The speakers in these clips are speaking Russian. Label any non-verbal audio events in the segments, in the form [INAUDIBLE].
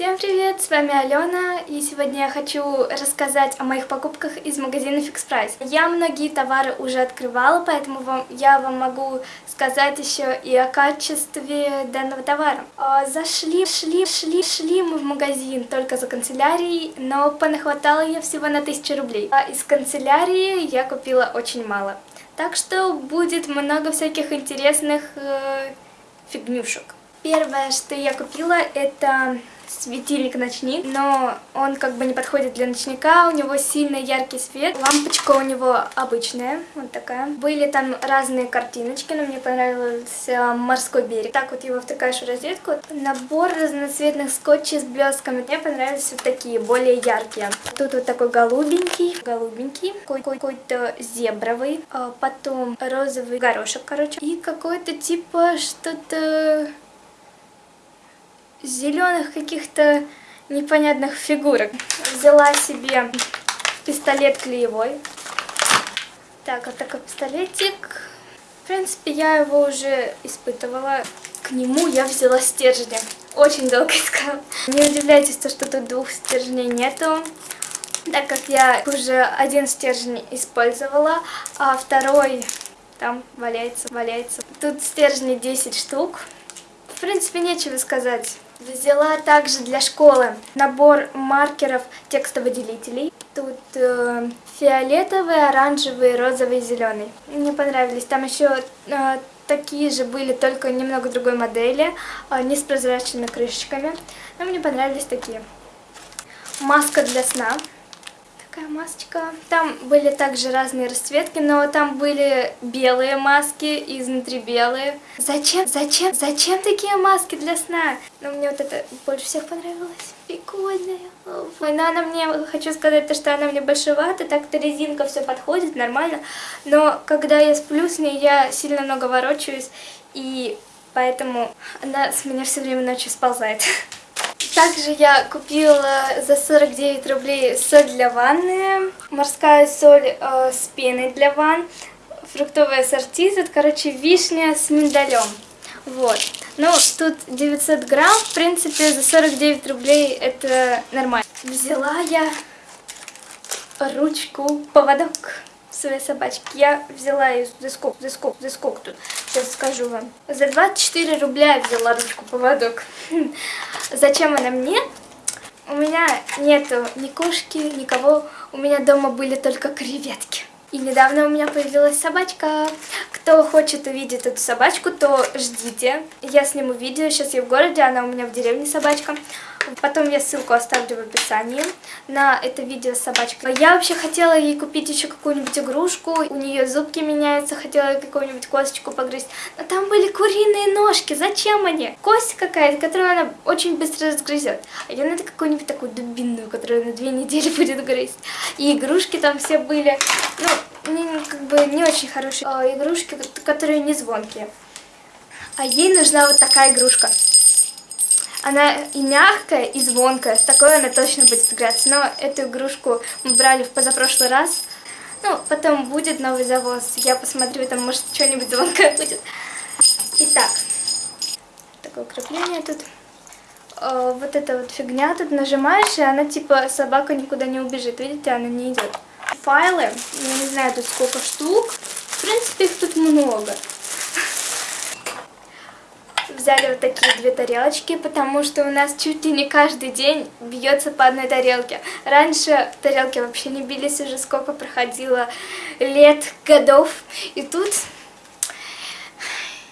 Всем привет, с вами Алена, и сегодня я хочу рассказать о моих покупках из магазина Fix Price. Я многие товары уже открывала, поэтому вам, я вам могу сказать еще и о качестве данного товара. А, зашли, шли, шли, шли мы в магазин только за канцелярией, но понахватала я всего на 1000 рублей. А из канцелярии я купила очень мало. Так что будет много всяких интересных э, фигнюшек. Первое, что я купила, это светильник-ночник, но он как бы не подходит для ночника, у него сильно яркий свет. Лампочка у него обычная, вот такая. Были там разные картиночки, но мне понравился морской берег. Так вот его втыкаешь в розетку. Набор разноцветных скотчей с блестками. Мне понравились вот такие, более яркие. Тут вот такой голубенький, голубенький, какой-то зебровый, а потом розовый горошек, короче, и какой-то типа что-то зеленых каких-то непонятных фигурок. Взяла себе пистолет клеевой. Так, вот такой пистолетик. В принципе, я его уже испытывала. К нему я взяла стержни. Очень долго искала. Не удивляйтесь, то, что тут двух стержней нету. Так как я уже один стержень использовала, а второй там валяется, валяется. Тут стержни 10 штук. В принципе, нечего сказать. Взяла также для школы набор маркеров текстовыделителей. Тут э, фиолетовый, оранжевый, розовый, зеленый. Мне понравились. Там еще э, такие же были, только немного другой модели, э, не с прозрачными крышечками. Но мне понравились такие. Маска для сна такая масочка. Там были также разные расцветки, но там были белые маски, изнутри белые. Зачем, зачем, зачем такие маски для сна? Но мне вот это больше всех понравилось. Прикольная. Но она мне, хочу сказать, то, что она мне большевата, так-то резинка все подходит, нормально. Но когда я сплю с ней, я сильно много ворочаюсь, и поэтому она с меня все время ночью сползает. [LAUGHS] Также я купила за 49 рублей соль для ванны, морская соль э, с пеной для ванн, фруктовый ассорти, тут, короче, вишня с миндалем. Вот. Ну, тут 900 грамм, в принципе, за 49 рублей это нормально. Взяла я ручку, поводок своей собачки. Я взяла ее за сколько, за сколько, за сколько тут, сейчас скажу вам. За 24 рубля я взяла ручку-поводок. [LAUGHS] Зачем она мне? У меня нету ни кошки, никого. У меня дома были только креветки. И недавно у меня появилась собачка. Кто хочет увидеть эту собачку, то ждите. Я сниму видео, сейчас я в городе, она у меня в деревне собачка. Потом я ссылку оставлю в описании на это видео с собачкой. Я вообще хотела ей купить еще какую-нибудь игрушку. У нее зубки меняются, хотела какую-нибудь косточку погрызть. Но там были куриные ножки. Зачем они? Кость какая-то, которую она очень быстро разгрызет. А ей надо какую-нибудь такую дубинную, которую на две недели [LAUGHS] будет грызть. И игрушки там все были. Ну, как бы не очень хорошие а, игрушки, которые не звонкие. А ей нужна вот такая игрушка. Она и мягкая, и звонкая. С такой она точно будет играться. Но эту игрушку мы брали в позапрошлый раз. Ну, потом будет новый завоз. Я посмотрю, там может что-нибудь звонкое будет. Итак, такое крепление тут. О, вот эта вот фигня тут нажимаешь, и она типа собака никуда не убежит. Видите, она не идет. Файлы, я не знаю тут сколько штук. В принципе, их тут много взяли вот такие две тарелочки, потому что у нас чуть ли не каждый день бьется по одной тарелке. Раньше тарелки вообще не бились, уже сколько проходило лет, годов. И тут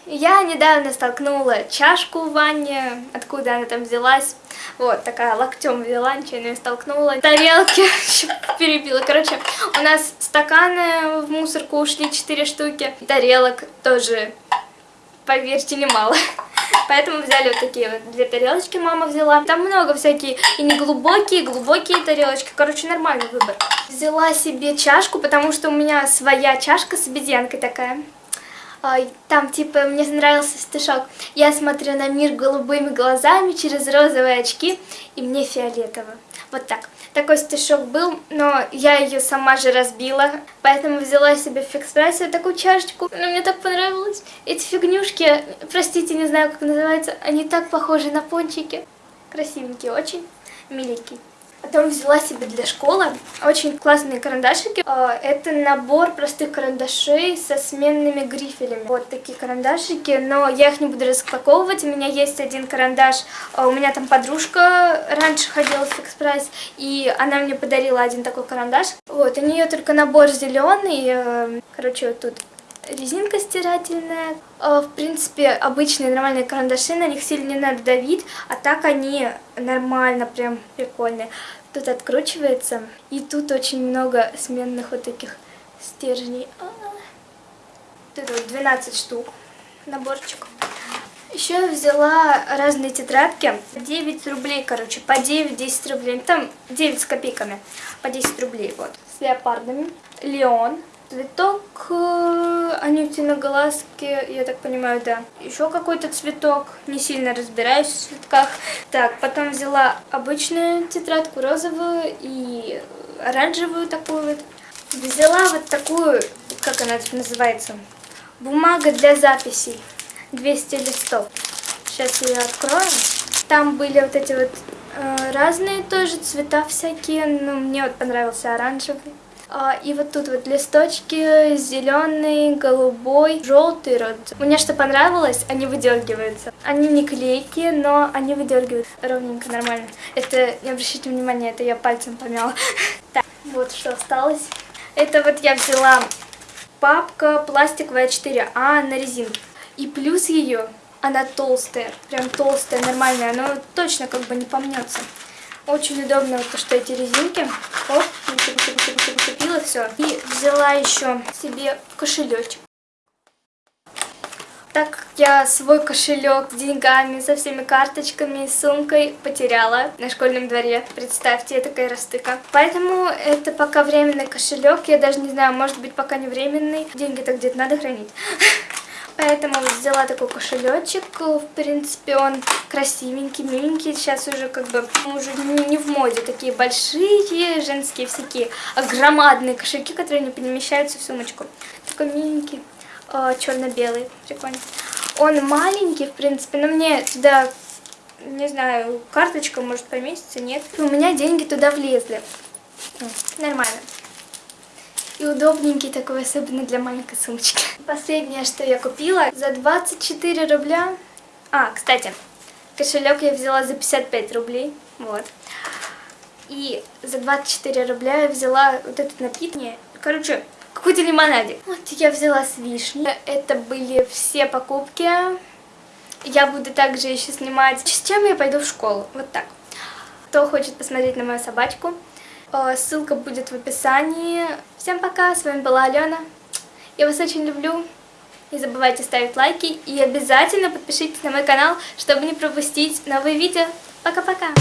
я недавно столкнула чашку в ванне, откуда она там взялась. Вот, такая локтем взяла, ничего не столкнула. Тарелки [LAUGHS] перебила. Короче, у нас стаканы в мусорку ушли 4 штуки. Тарелок тоже, поверьте, немало. [LAUGHS] Поэтому взяли вот такие вот две тарелочки мама взяла. Там много всякие и не глубокие, и глубокие тарелочки. Короче, нормальный выбор. Взяла себе чашку, потому что у меня своя чашка с обезьянкой такая. Там, типа, мне нравился стишок. Я смотрю на мир голубыми глазами через розовые очки, и мне фиолетово. Вот так. Такой стишок был, но я ее сама же разбила, поэтому взяла себе в фикс-прайсе такую чашечку. Но мне так понравилось. Эти фигнюшки, простите, не знаю, как называется, они так похожи на пончики. Красивенький очень, миленький. Потом взяла себе для школы очень классные карандашики. А, это набор простых карандашей со сменными грифелями. Вот такие карандашики, но я их не буду распаковывать. У меня есть один карандаш, а, у меня там подружка раньше ходила в фикс прайс, и она мне подарила один такой карандаш. Вот, у нее только набор зеленый, э, короче, вот тут резинка стирательная. Э, в принципе, обычные нормальные карандаши, на них сильно не надо давить, а так они нормально, прям прикольные. Тут откручивается, и тут очень много сменных вот таких стержней. А, тут вот 12 штук, наборчик. Еще я взяла разные тетрадки, 9 рублей, короче, по 9-10 рублей, там 9 с копейками, по 10 рублей, вот, с леопардами. Леон, Цветок э, анютиноголазки, я так понимаю, да. Еще какой-то цветок, не сильно разбираюсь в цветках. Так, потом взяла обычную тетрадку розовую и оранжевую такую вот. Взяла вот такую, как она называется, бумага для записей, 200 листов. Сейчас ее открою. Там были вот эти вот э, разные тоже цвета всякие, но мне вот понравился оранжевый. А, и вот тут вот листочки зеленый, голубой, желтый рот. Мне что понравилось, они выдергиваются. Они не клейкие, но они выдергиваются ровненько, нормально. Это, не обращайте внимания, это я пальцем помяла. [LAUGHS] Так, вот что осталось. Это вот я взяла папка пластиковая 4А на резинке. И плюс ее, она толстая, прям толстая, нормальная, она точно как бы не помнется. Очень удобно, вот, что эти резинки. Оп, все. И взяла еще себе кошелечек. Так я свой кошелек с деньгами, со всеми карточками и сумкой потеряла на школьном дворе. Представьте, такая растыка. Поэтому это пока временный кошелек. Я даже не знаю, может быть пока не временный. Деньги-то где-то надо хранить. [LAUGHS] Поэтому взяла такой кошелечек. В принципе, он красивенький, миленький. Сейчас уже как бы уже не в моде. Такие большие женские всякие громадные кошельки, которые не помещаются в сумочку. Такой миленький, э, черно-белый, прикольно. Он маленький, в принципе, но мне туда, не знаю, карточка может поместиться, нет. У меня деньги туда влезли. Нормально. И удобненький такой, особенно для маленькой сумочки. Последнее, что я купила, за 24 рубля. А, кстати, кошелек я взяла за 55 рублей. Вот. И за 24 рубля я взяла вот этот напиток. Короче, какой-то лимонадик. Вот я взяла с вишней. Это были все покупки. Я буду также еще снимать, с чем я пойду в школу. Вот так. Кто хочет посмотреть на мою собачку, ссылка будет в описании. Всем пока, с вами была Алена. Я вас очень люблю. Не забывайте ставить лайки и обязательно подпишитесь на мой канал, чтобы не пропустить новые видео. Пока-пока!